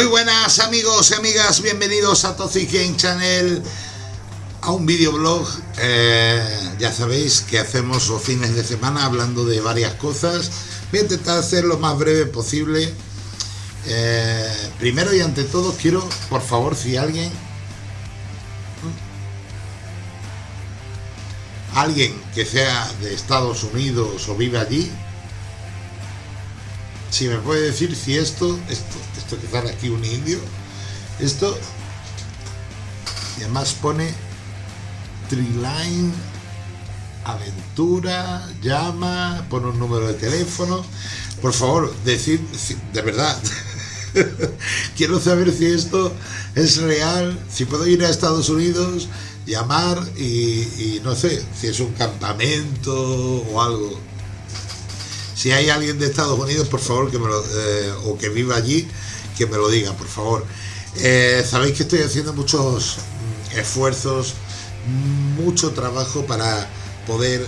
Muy buenas amigos y amigas, bienvenidos a Toxic Game Channel, a un videoblog. Eh, ya sabéis que hacemos los fines de semana hablando de varias cosas. Voy a intentar hacer lo más breve posible. Eh, primero y ante todo quiero, por favor, si alguien... Alguien que sea de Estados Unidos o vive allí, si me puede decir si esto, esto, esto que sale aquí un indio, esto, y además pone Triline, aventura, llama, pone un número de teléfono, por favor, decir, de verdad, quiero saber si esto es real, si puedo ir a Estados Unidos, llamar y, y no sé, si es un campamento o algo, si hay alguien de Estados Unidos, por favor, que me lo, eh, o que viva allí, que me lo diga, por favor. Eh, sabéis que estoy haciendo muchos mm, esfuerzos, mucho trabajo para poder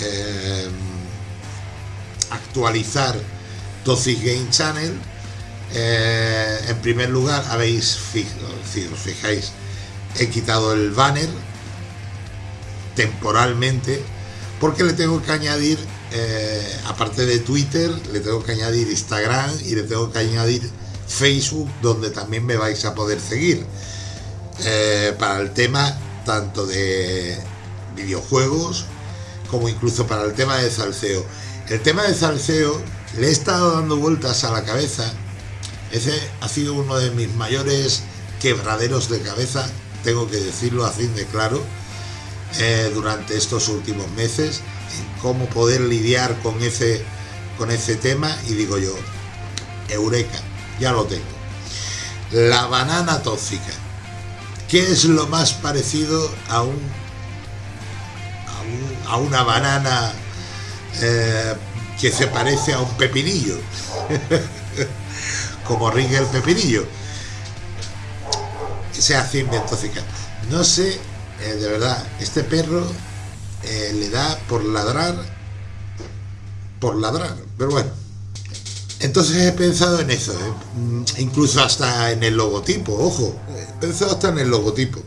eh, actualizar Toxic Game Channel. en primer lugar, habéis, si os fijáis, he quitado el banner temporalmente porque le tengo que añadir eh, aparte de Twitter, le tengo que añadir Instagram y le tengo que añadir Facebook, donde también me vais a poder seguir. Eh, para el tema tanto de videojuegos como incluso para el tema de salseo. El tema de salseo le he estado dando vueltas a la cabeza. Ese ha sido uno de mis mayores quebraderos de cabeza, tengo que decirlo así de claro, eh, durante estos últimos meses cómo poder lidiar con ese, con ese tema y digo yo, eureka, ya lo tengo. La banana tóxica. ¿Qué es lo más parecido a un a, una banana eh, que se parece a un pepinillo? Como ringe el pepinillo. Se hace tóxica. No sé, eh, de verdad, este perro eh, le da por ladrar, por ladrar, pero bueno. Entonces he pensado en eso, ¿eh? mm, incluso hasta en el logotipo, ojo, he pensado hasta en el logotipo.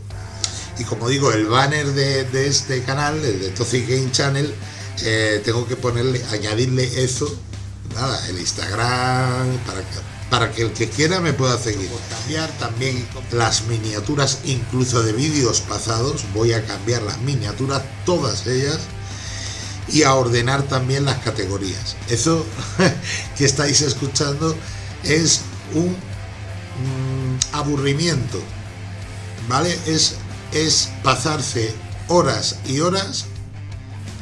Y como digo, el banner de, este canal, el de Toxic Game Channel, eh, tengo que ponerle, añadirle eso, nada, el Instagram, para para que el que quiera me pueda seguir. Cambiar también las miniaturas, incluso de vídeos pasados, voy a cambiar las miniaturas, todas ellas, y a ordenar también las categorías. Eso que estáis escuchando es un mm, aburrimiento, ¿vale? Es, es pasarse horas y horas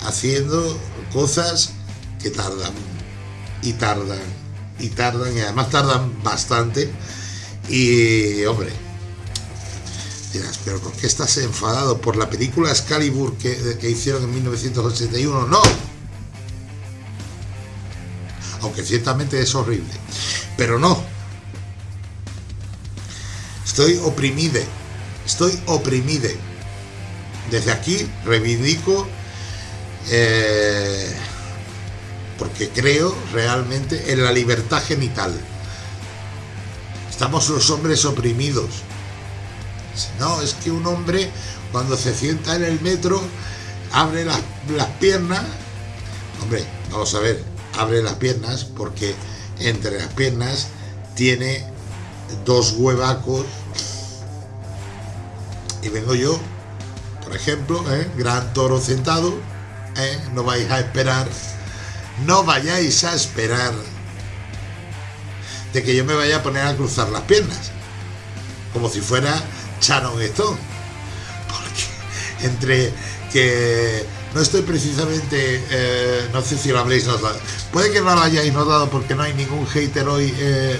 haciendo cosas que tardan y tardan y tardan, y además tardan bastante. Y, hombre, dirás, pero ¿por qué estás enfadado? ¿Por la película Excalibur que, que hicieron en 1981? No. Aunque ciertamente es horrible. Pero no. Estoy oprimide. Estoy oprimide. Desde aquí reivindico eh, porque creo realmente en la libertad genital. Estamos los hombres oprimidos. No, es que un hombre cuando se sienta en el metro abre las, piernas. Hombre, vamos a ver, abre las piernas porque entre las piernas tiene dos huevacos y vengo yo, por ejemplo, ¿eh? gran toro sentado, ¿eh? no vais a esperar no vayáis a esperar de que yo me vaya a poner a cruzar las piernas, como si fuera Sharon Stone. Porque entre que no estoy precisamente, eh, no sé si lo habréis notado, puede que no lo hayáis notado porque no hay ningún hater hoy. Eh,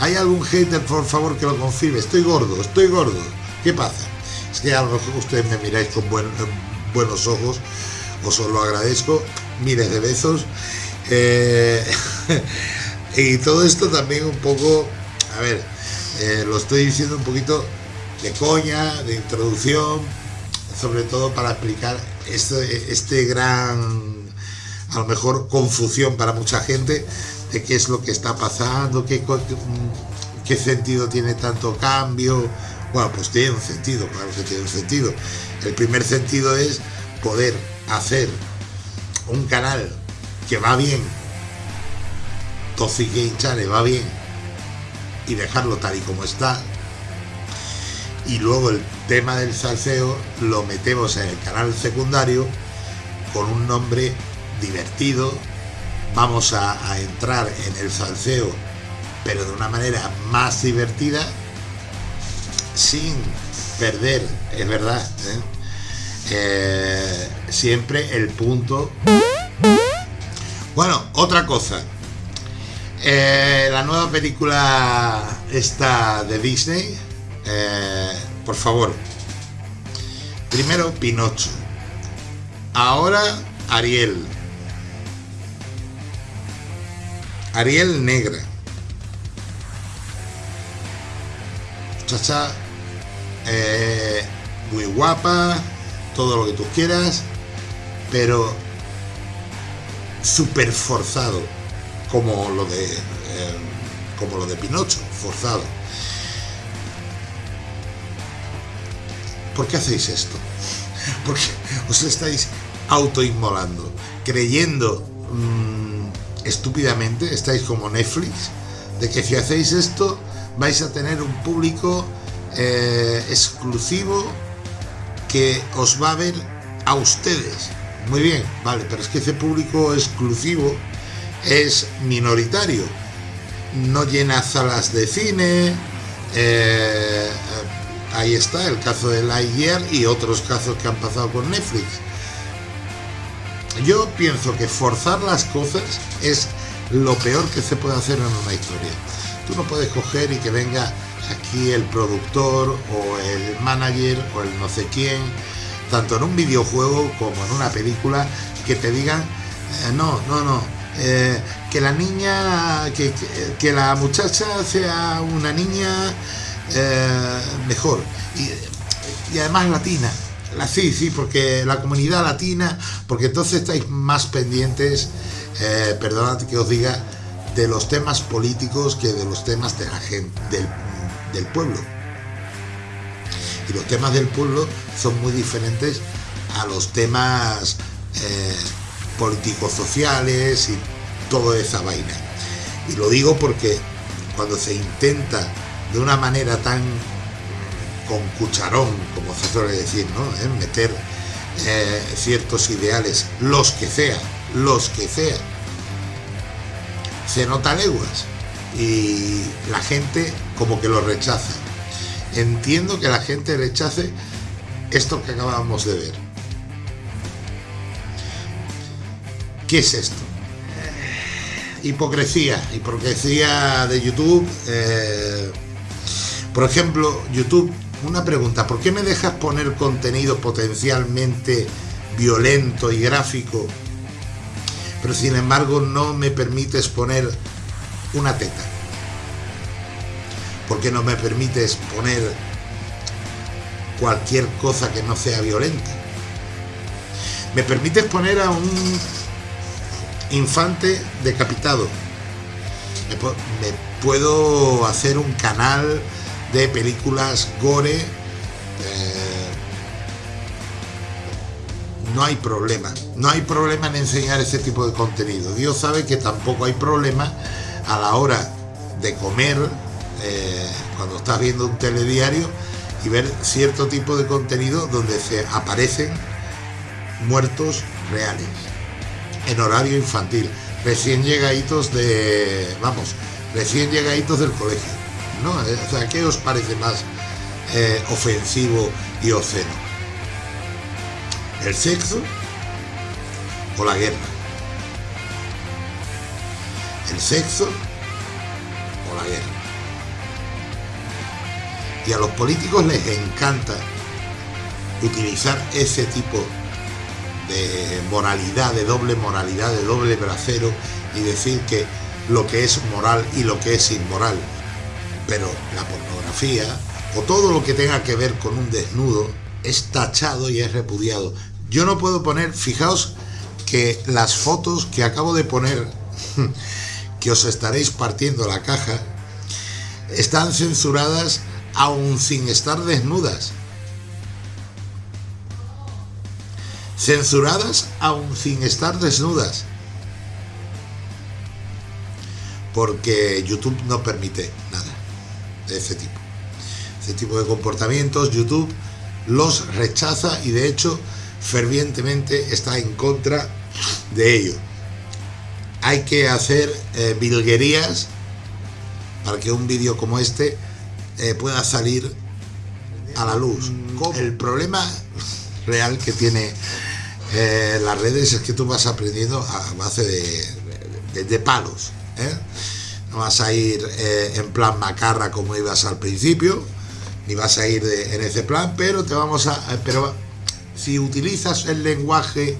¿Hay algún hater, por favor, que lo confirme? Estoy gordo, estoy gordo. ¿Qué pasa? Es que a lo mejor ustedes me miráis con buenos ojos, os lo agradezco miles de besos. Eh, y todo esto también un poco, a ver, eh, lo estoy diciendo un poquito de coña, de introducción, sobre todo para explicar este, este gran, a lo mejor, confusión para mucha gente de qué es lo que está pasando, qué, ¿qué sentido tiene tanto cambio? Bueno, pues tiene un sentido, claro que tiene un sentido. El primer sentido es poder hacer un canal que va bien, Toxic Game Channel va bien, y dejarlo tal y como está. Y luego el tema del salseo lo metemos en el canal secundario con un nombre divertido. Vamos a, entrar en el salseo, pero de una manera más divertida, sin perder, es verdad, ¿eh? Eh, siempre el punto. Bueno, otra cosa. Eh, la nueva película esta de Disney, por favor. Primero Pinocho. Ahora Ariel. Ariel negra. Chacha eh, muy guapa, todo lo que tú quieras, pero súper forzado, como lo de eh, como lo de Pinocho, forzado. ¿Por qué hacéis esto? Porque os estáis autoinmolando, creyendo mm, estúpidamente, estáis como Netflix, de que si hacéis esto vais a tener un público eh, exclusivo que os va a ver a ustedes. Muy bien, vale, pero es que ese público exclusivo es minoritario. No llena salas de cine. Eh, ahí está el caso de Lightyear y otros casos que han pasado con Netflix. Yo pienso que forzar las cosas es lo peor que se puede hacer en una historia. Tú no puedes coger y que venga aquí el productor o el manager o el no sé quién, tanto en un videojuego como en una película, que te digan, eh, no, no, no, eh, que la niña, que, que, la muchacha sea una niña eh, mejor. Y, y, además latina. La, sí, sí, porque la comunidad latina, porque entonces estáis más pendientes, perdonad que os diga, de los temas políticos que de los temas de la gente, del del pueblo. Y los temas del pueblo son muy diferentes a los temas eh, políticos sociales y toda esa vaina. Y lo digo porque cuando se intenta de una manera tan con cucharón, como se suele decir, ¿no? ¿Eh? meter eh, ciertos ideales, los que sea, los que sea, se nota leguas y la gente como que lo rechaza. Entiendo que la gente rechace esto que acabamos de ver. ¿Qué es esto? Hipocresía, hipocresía de YouTube. Eh, por ejemplo, YouTube, una pregunta, ¿por qué me dejas poner contenido potencialmente violento y gráfico, pero sin embargo no me permites poner una teta? porque no me permites poner cualquier cosa que no sea violenta? ¿Me permites poner a un infante decapitado? ¿Me, puedo hacer un canal de películas gore? Eh, no hay problema. No hay problema en enseñar ese tipo de contenido. Dios sabe que tampoco hay problema a la hora de comer eh, cuando estás viendo un telediario y ver cierto tipo de contenido donde se aparecen muertos reales en horario infantil, recién llegaditos de, vamos, recién llegaditos del colegio, ¿no? Eh, o ¿qué os parece más eh, ofensivo y obsceno? ¿El sexo o la guerra? ¿El sexo o la guerra? Y a los políticos les encanta utilizar ese tipo de moralidad, de doble moralidad, de doble bracero y decir que lo que es moral y lo que es inmoral. Pero la pornografía o todo lo que tenga que ver con un desnudo es tachado y es repudiado. Yo no puedo poner, fijaos que las fotos que acabo de poner, que os estaréis partiendo la caja, están censuradas aún sin estar desnudas. Censuradas aún sin estar desnudas. Porque YouTube no permite nada de ese tipo. Ese tipo de comportamientos YouTube los rechaza y de hecho fervientemente está en contra de ello. Hay que hacer eh, para que un vídeo como este eh, pueda salir a la luz. El problema real que tiene eh, las redes es que tú vas aprendiendo a base de, palos. No vas a ir en plan macarra como ibas al principio, ni vas a ir en ese plan, pero te vamos a... Pero si utilizas el lenguaje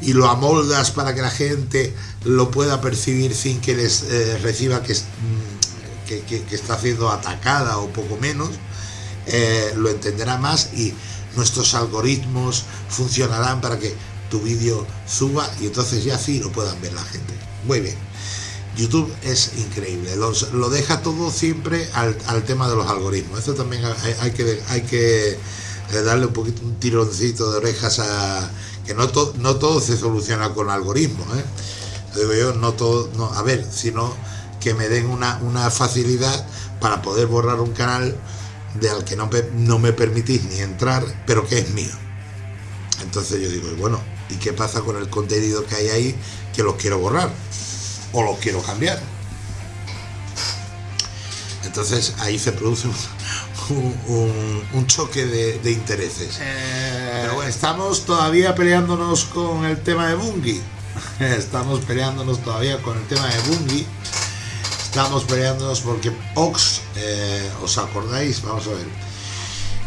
y lo amoldas para que la gente lo pueda percibir sin que les eh, reciba que, mm, que, que, está siendo atacada o poco menos, eh, lo entenderá más y nuestros algoritmos funcionarán para que tu vídeo suba y entonces ya sí lo puedan ver la gente. Muy bien. YouTube es increíble, lo deja todo siempre al, al, tema de los algoritmos. Eso también hay, que, hay que eh, darle un poquito un tironcito de orejas a que no, no todo se soluciona con algoritmos. ¿eh? Digo yo, no todo, no, a ver, sino que me den una, una facilidad para poder borrar un canal de al que no, no me permitís ni entrar, pero que es mío. Entonces yo digo, bueno, ¿y qué pasa con el contenido que hay ahí que los quiero borrar? o lo quiero cambiar. Entonces ahí se produce un, choque de, intereses. Eh. Pero bueno, estamos todavía peleándonos con el tema de Bungie. Estamos peleándonos todavía con el tema de Bungie. Estamos peleándonos porque Ox, eh, ¿os acordáis? Vamos a ver.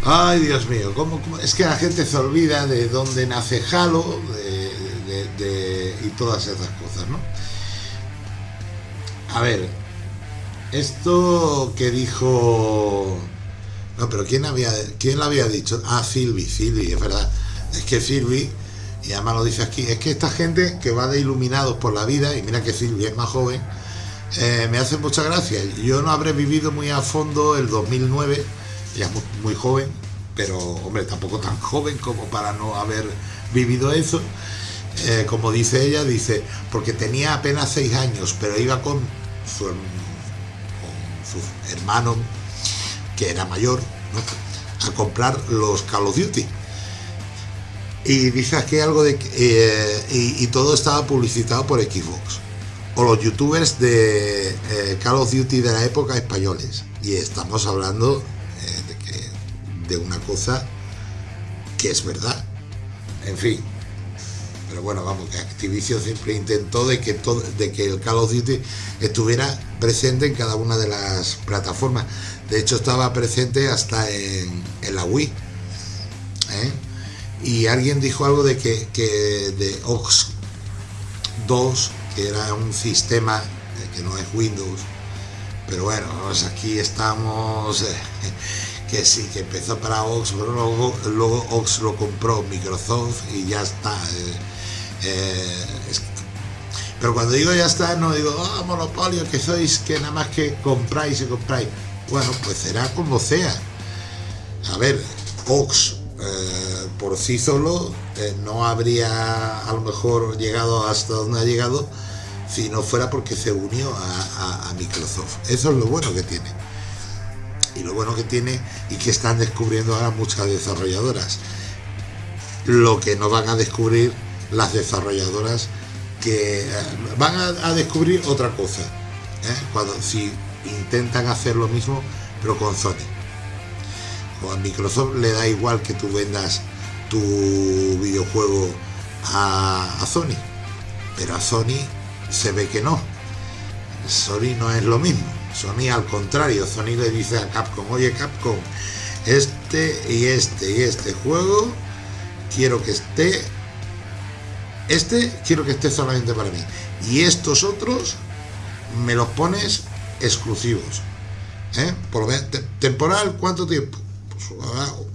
Ay, Dios mío, ¿cómo, es que la gente se olvida de dónde nace Halo y todas esas cosas, ¿no? A ver, esto que dijo... No, pero ¿quién, había, quién lo había dicho? Ah, Silvi, Silvi, es verdad. Es que Silvi, y además lo dice aquí, es que esta gente que va de iluminados por la vida, y mira que Silvi es más joven, eh, me hace mucha gracia. Yo no habré vivido muy a fondo el 2009, ya muy, muy joven, pero hombre, tampoco tan joven como para no haber vivido eso. Eh, como dice ella, dice, porque tenía apenas seis años, pero iba con su, su hermano, que era mayor, a comprar los Call of Duty. Y dice aquí algo de eh, y, todo estaba publicitado por Xbox. O los youtubers de eh, Call of Duty de la época españoles. Y estamos hablando de, de una cosa que es verdad. En fin, pero bueno, vamos, que Activision siempre intentó de que, todo, de que el Call of Duty estuviera presente en cada una de las plataformas. De hecho, estaba presente hasta en, la Wii. ¿eh? Y alguien dijo algo de que, de Ox 2, que era un sistema eh, que no es Windows, pero bueno, aquí estamos, eh, que sí, que empezó para Ox, pero luego, luego Ox lo compró Microsoft y ya está. Pero cuando digo ya está, no digo, ah, monopolio, que sois, que nada más que compráis y compráis. Bueno, pues será como sea. A ver, Ox eh, por sí solo eh, no habría a lo mejor llegado hasta donde ha llegado si no fuera porque se unió a Microsoft. Eso es lo bueno que tiene. Y lo bueno que tiene y que están descubriendo ahora muchas desarrolladoras. Lo que no van a descubrir las desarrolladoras que eh, van a, descubrir otra cosa ¿eh? cuando si intentan hacer lo mismo pero con Sony. O a Microsoft le da igual que tú vendas tu videojuego a, a Sony pero a Sony se ve que no. Sony no es lo mismo. Sony al contrario Sony le dice a Capcom oye Capcom este y este y este juego quiero que esté este quiero que esté solamente para mí. Y estos otros me los pones exclusivos. ¿eh? Por temporal, ¿cuánto tiempo? Pues,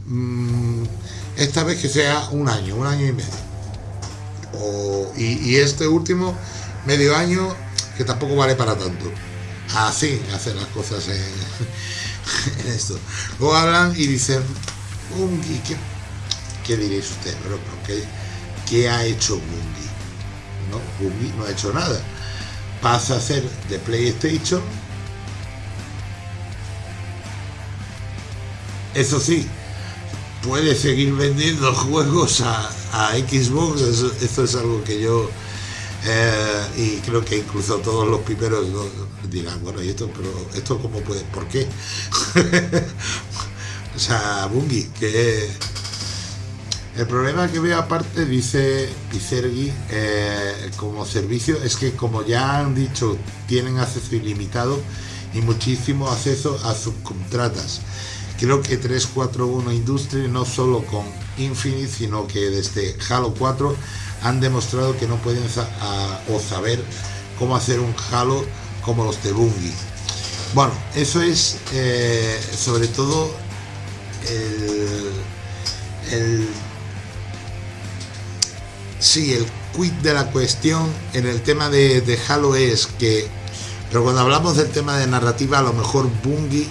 mm, esta vez que sea un año, un año y medio. y, este último, medio año, que tampoco vale para tanto. así hacer las cosas en, esto. Luego hablan y dicen, Bungie, ¿qué, qué diréis ustedes? Pero, ¿qué, ¿qué, ha hecho Bungie? No, Bungie no ha hecho nada. Pasa a ser de PlayStation. Eso sí, puede seguir vendiendo juegos a, Xbox, eso, es algo que yo eh, y creo que incluso todos los primeros dirán, bueno, ¿y esto? Pero esto cómo puede, ¿por qué? o sea, Bungie, que el problema que veo aparte, dice Pisergi, eh, como servicio, es que como ya han dicho, tienen acceso ilimitado y muchísimo acceso a subcontratas. Creo que 341 Industries no solo con Infinite, sino que desde Halo 4 han demostrado que no pueden o saber cómo hacer un Halo como los de Bungie. Bueno, eso es eh, sobre todo el, el sí, el quid de la cuestión en el tema de, Halo es que, pero cuando hablamos del tema de narrativa, a lo mejor Bungie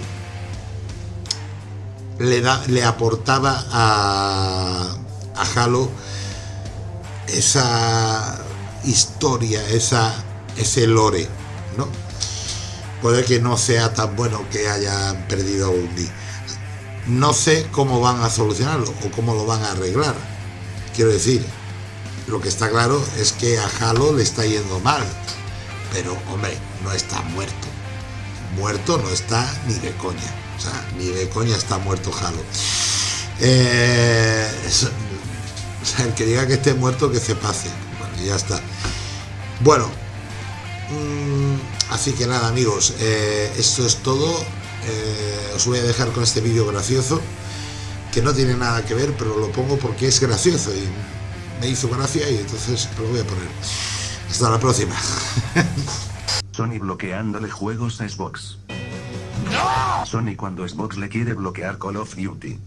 le, da, le aportaba a, a Halo esa historia, esa, ese lore, ¿no? Puede que no sea tan bueno que hayan perdido un día. No sé cómo van a solucionarlo o cómo lo van a arreglar. Quiero decir, lo que está claro es que a Halo le está yendo mal. Pero, hombre, no está muerto. Muerto no está ni de coña. O sea, ni de coña está muerto Halo. Eh, o sea, el que diga que esté muerto, que se pase. Bueno, ya está. Bueno, mm, así que nada, amigos, eh, esto es todo. Eh, os voy a dejar con este vídeo gracioso, que no tiene nada que ver, pero lo pongo porque es gracioso me hizo gracia y entonces lo voy a poner. Hasta la próxima. Sony bloqueándole juegos a Xbox. Sony cuando Xbox le quiere bloquear Call of Duty.